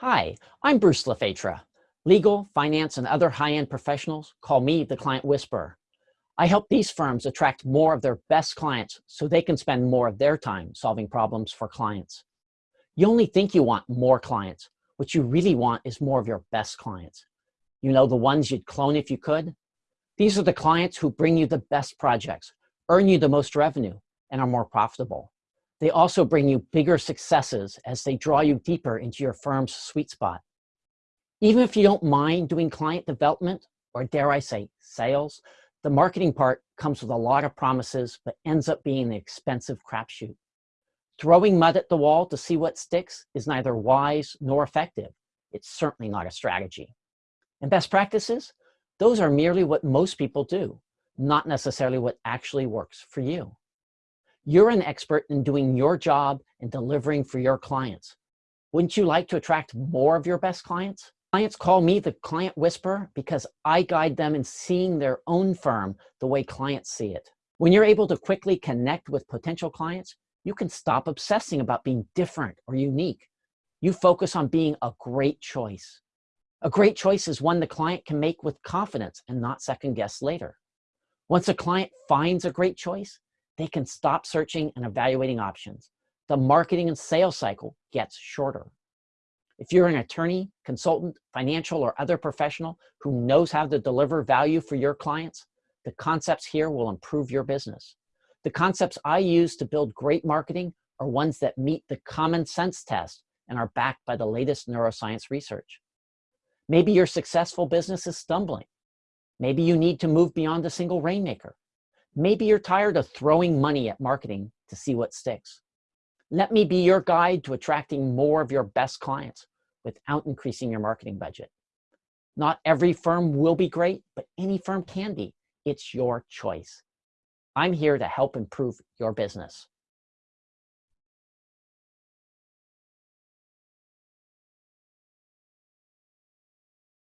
Hi, I'm Bruce LaFetra. Legal, finance, and other high-end professionals call me the Client Whisperer. I help these firms attract more of their best clients so they can spend more of their time solving problems for clients. You only think you want more clients. What you really want is more of your best clients. You know the ones you'd clone if you could? These are the clients who bring you the best projects, earn you the most revenue, and are more profitable. They also bring you bigger successes as they draw you deeper into your firm's sweet spot. Even if you don't mind doing client development, or dare I say sales, the marketing part comes with a lot of promises, but ends up being an expensive crapshoot. Throwing mud at the wall to see what sticks is neither wise nor effective. It's certainly not a strategy. And best practices? Those are merely what most people do, not necessarily what actually works for you. You're an expert in doing your job and delivering for your clients. Wouldn't you like to attract more of your best clients? Clients call me the client whisperer because I guide them in seeing their own firm the way clients see it. When you're able to quickly connect with potential clients, you can stop obsessing about being different or unique. You focus on being a great choice. A great choice is one the client can make with confidence and not second guess later. Once a client finds a great choice, they can stop searching and evaluating options. The marketing and sales cycle gets shorter. If you're an attorney, consultant, financial, or other professional who knows how to deliver value for your clients, the concepts here will improve your business. The concepts I use to build great marketing are ones that meet the common sense test and are backed by the latest neuroscience research. Maybe your successful business is stumbling. Maybe you need to move beyond a single rainmaker. Maybe you're tired of throwing money at marketing to see what sticks. Let me be your guide to attracting more of your best clients without increasing your marketing budget. Not every firm will be great, but any firm can be. It's your choice. I'm here to help improve your business.